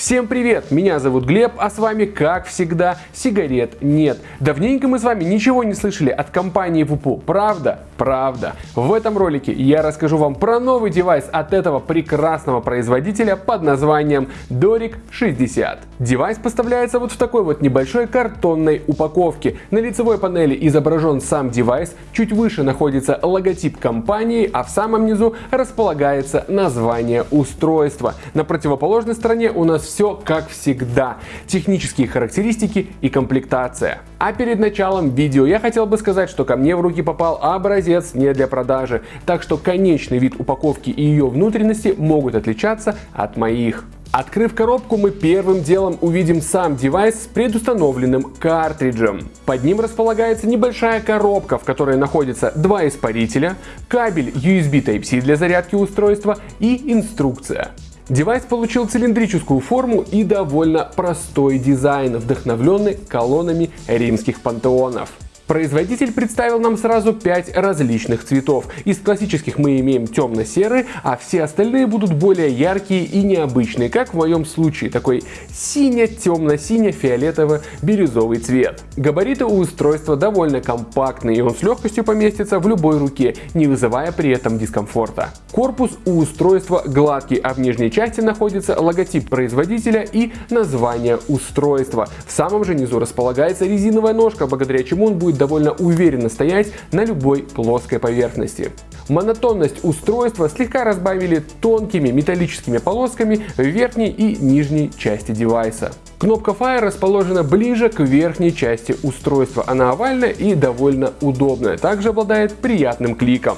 Всем привет, меня зовут Глеб, а с вами, как всегда, сигарет нет. Давненько мы с вами ничего не слышали от компании VOOPOO, правда? Правда. В этом ролике я расскажу вам про новый девайс от этого прекрасного производителя под названием Doric 60. Девайс поставляется вот в такой вот небольшой картонной упаковке. На лицевой панели изображен сам девайс, чуть выше находится логотип компании, а в самом низу располагается название устройства. На противоположной стороне у нас все как всегда. Технические характеристики и комплектация. А перед началом видео я хотел бы сказать, что ко мне в руки попал образец не для продажи, так что конечный вид упаковки и ее внутренности могут отличаться от моих. Открыв коробку, мы первым делом увидим сам девайс с предустановленным картриджем. Под ним располагается небольшая коробка, в которой находится два испарителя, кабель USB Type-C для зарядки устройства и инструкция. Девайс получил цилиндрическую форму и довольно простой дизайн, вдохновленный колоннами римских пантеонов. Производитель представил нам сразу 5 различных цветов. Из классических мы имеем темно-серый, а все остальные будут более яркие и необычные, как в моем случае, такой сине-темно-сине-фиолетово-бирюзовый цвет. Габариты у устройства довольно компактные, и он с легкостью поместится в любой руке, не вызывая при этом дискомфорта. Корпус у устройства гладкий, а в нижней части находится логотип производителя и название устройства. В самом же низу располагается резиновая ножка, благодаря чему он будет довольно уверенно стоять на любой плоской поверхности. Монотонность устройства слегка разбавили тонкими металлическими полосками в верхней и нижней части девайса. Кнопка Fire расположена ближе к верхней части устройства. Она овальная и довольно удобная. Также обладает приятным кликом.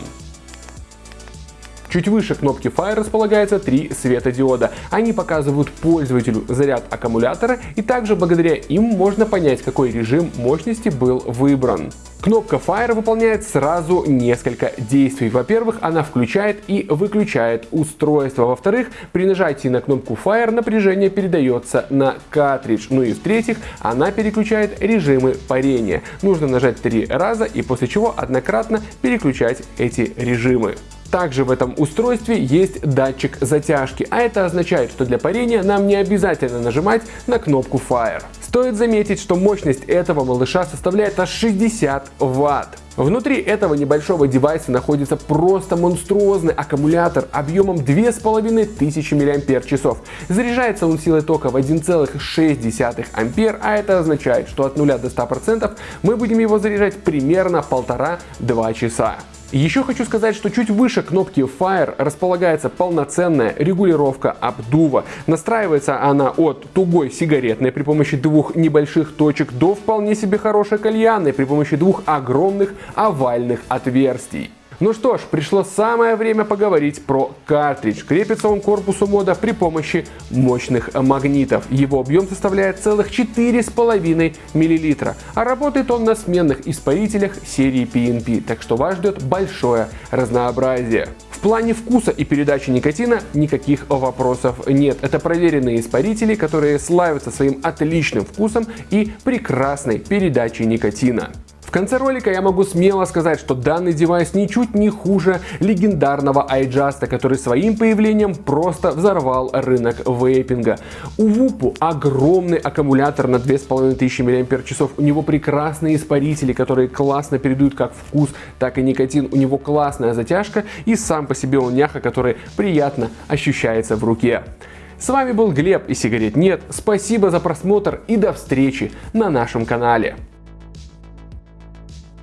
Чуть выше кнопки Fire располагается три светодиода. Они показывают пользователю заряд аккумулятора и также благодаря им можно понять, какой режим мощности был выбран. Кнопка Fire выполняет сразу несколько действий. Во-первых, она включает и выключает устройство. Во-вторых, при нажатии на кнопку Fire напряжение передается на картридж. Ну и в-третьих, она переключает режимы парения. Нужно нажать три раза и после чего однократно переключать эти режимы. Также в этом устройстве есть датчик затяжки, а это означает, что для парения нам не обязательно нажимать на кнопку Fire. Стоит заметить, что мощность этого малыша составляет аж 60 Вт. Внутри этого небольшого девайса находится просто монструозный аккумулятор объемом 2500 мАч. Заряжается он силой тока в 1,6 А, а это означает, что от 0 до 100% мы будем его заряжать примерно 1,5-2 часа. Еще хочу сказать, что чуть выше кнопки Fire располагается полноценная регулировка обдува. Настраивается она от тугой сигаретной при помощи двух небольших точек до вполне себе хорошей кальянной при помощи двух огромных овальных отверстий. Ну что ж, пришло самое время поговорить про картридж. Крепится он к корпусу мода при помощи мощных магнитов. Его объем составляет целых 4,5 мл, а работает он на сменных испарителях серии PNP, так что вас ждет большое разнообразие. В плане вкуса и передачи никотина никаких вопросов нет. Это проверенные испарители, которые славятся своим отличным вкусом и прекрасной передачей никотина. Конце ролика я могу смело сказать, что данный девайс ничуть не хуже легендарного iJust, который своим появлением просто взорвал рынок вейпинга. У Вупу огромный аккумулятор на 2500 мАч, у него прекрасные испарители, которые классно передают как вкус, так и никотин, у него классная затяжка и сам по себе он няха, который приятно ощущается в руке. С вами был Глеб и сигарет нет, спасибо за просмотр и до встречи на нашем канале.